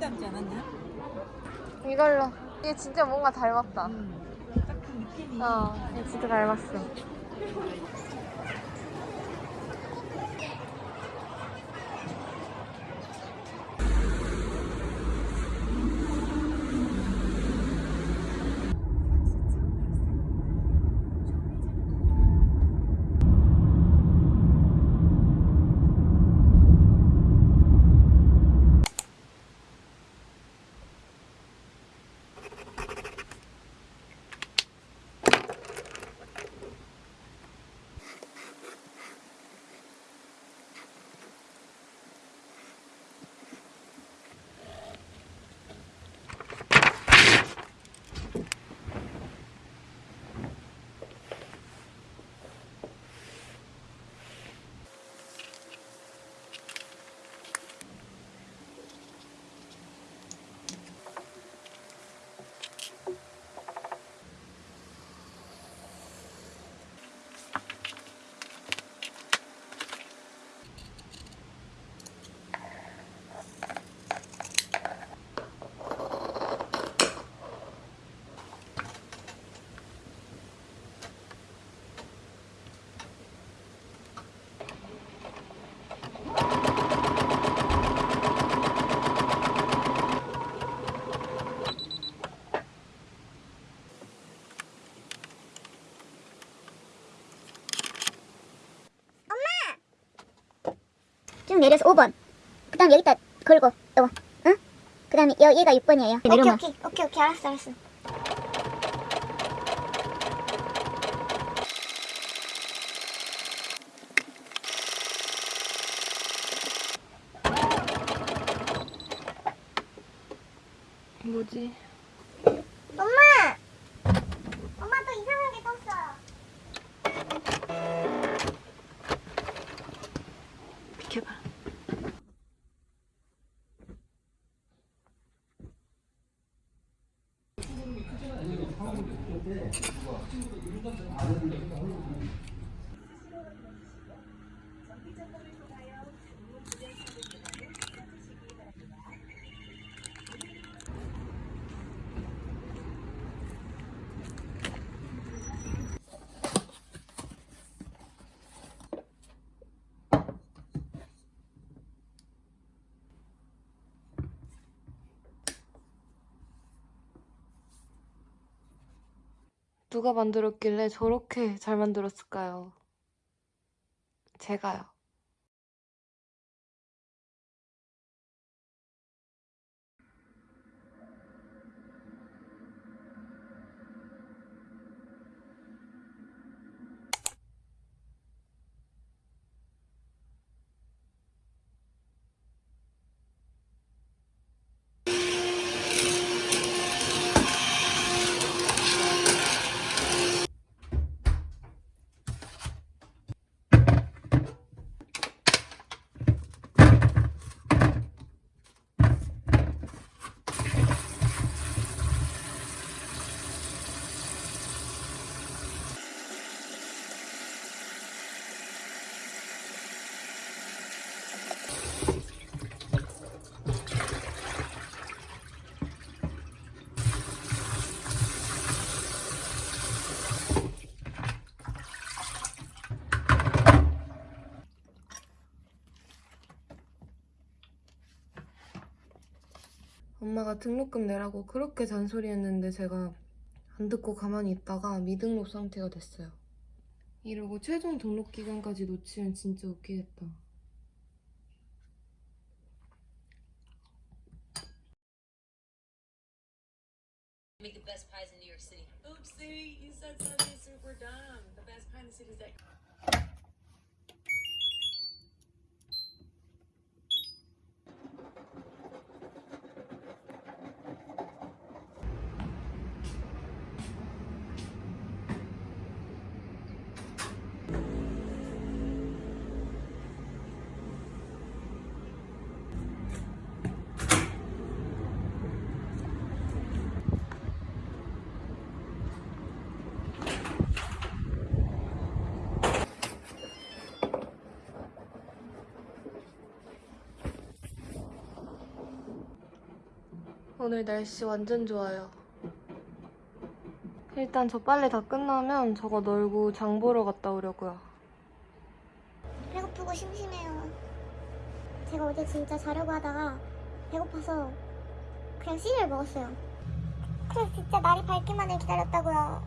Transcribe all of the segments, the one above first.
닮지 않았냐? 이걸로. 이게 진짜 뭔가 닮았다. 딱그 느낌이. 어, 이게 진짜 닮았어. 내려서 5번. 그 다음 여기다 걸고, 요거. 응? 그 다음에 얘가 6번이에요. 오케이. 오케이 오케이 오케이 알았어 알았어 누가 만들었길래 저렇게 잘 만들었을까요? 제가요. 엄마가 등록금 내라고 그렇게 잔소리했는데 제가 안 듣고 가만히 있다가 미등록 상태가 됐어요. 이러고 최종 등록 기간까지 놓치면 진짜 웃기겠다. 오늘 날씨 완전 좋아요. 일단 저 빨래 다 끝나면 저거 널고 장 보러 갔다 오려고요. 배고프고 심심해요. 제가 어제 진짜 자려고 하다가 배고파서 그냥 시리얼 먹었어요. 그래서 진짜 날이 밝기만을 기다렸다고요.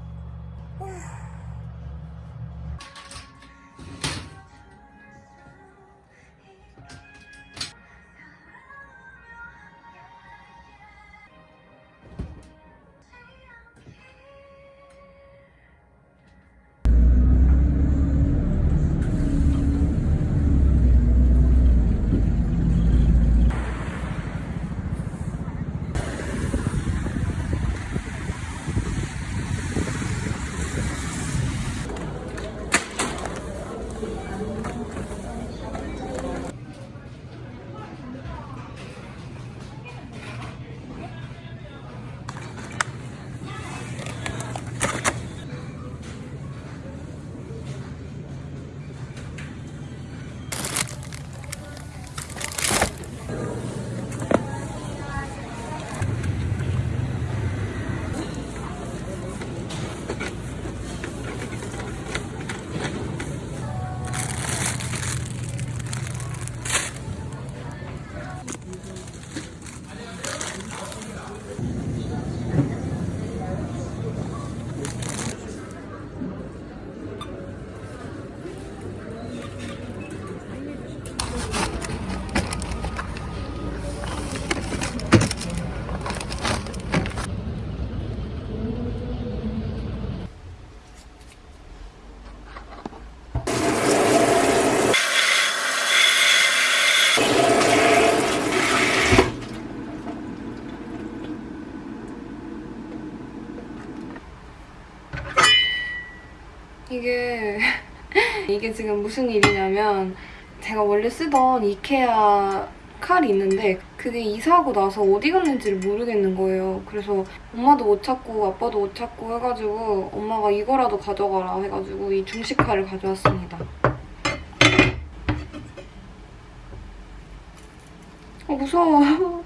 이게 지금 무슨 일이냐면 제가 원래 쓰던 이케아 칼이 있는데 그게 이사하고 나서 어디 갔는지를 모르겠는 거예요. 그래서 엄마도 못 찾고 아빠도 못 찾고 해가지고 엄마가 이거라도 가져가라 해가지고 이 중식 칼을 가져왔습니다. 어 무서워.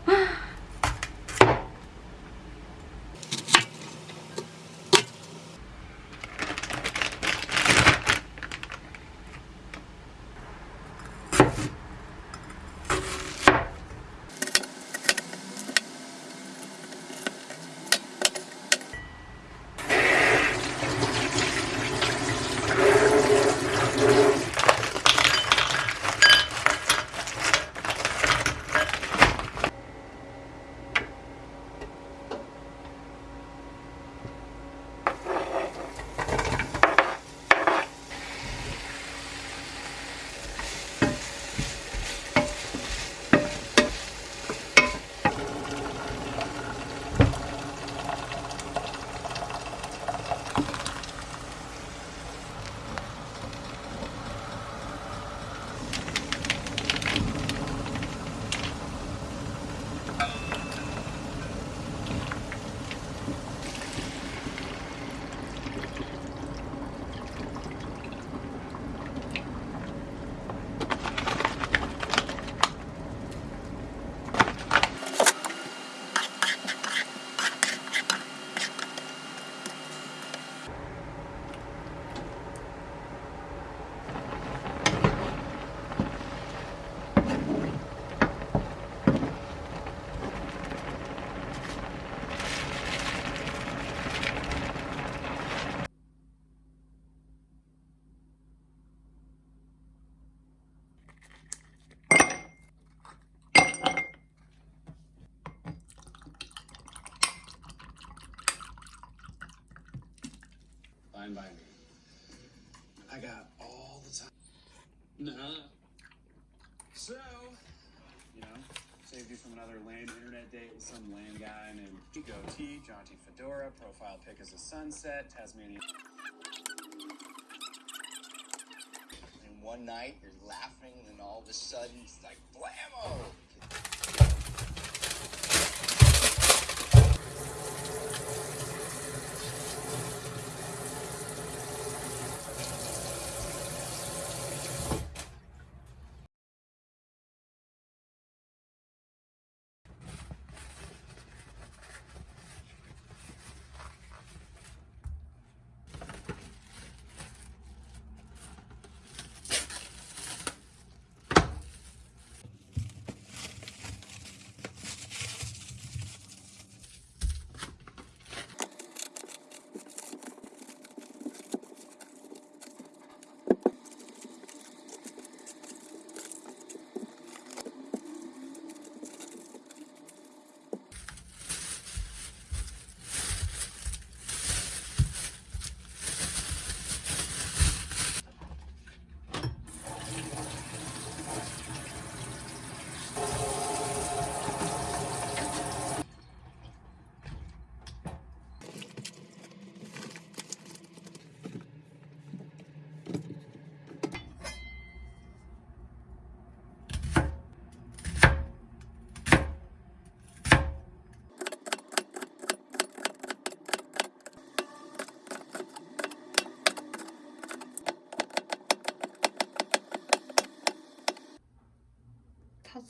By me. I got all the time. Nah. So, you know, saved you from another lame internet date with some lame guy named Goatee, jaunty fedora, profile pic as a sunset, Tasmanian. And one night you're laughing, and then all of a sudden it's like blammo!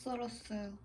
썰었어요.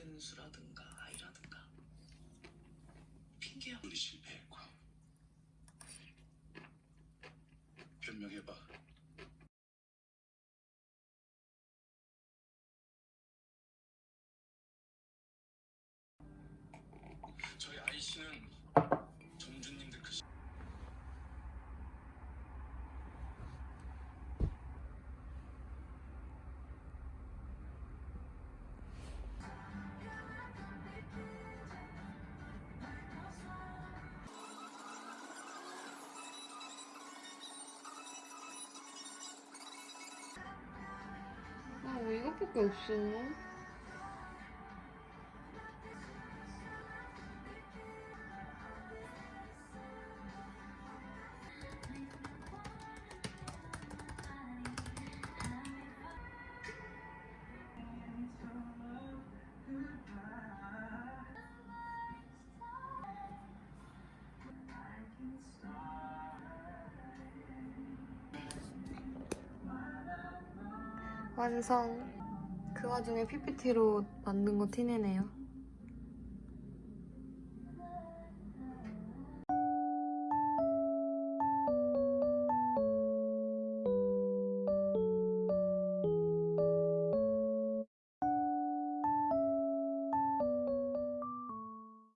근수라든가 아이라든가. 핑계야. 우리 실패 이것밖에 없어? 완성. 그 와중에 PPT로 만든 거 티내네요.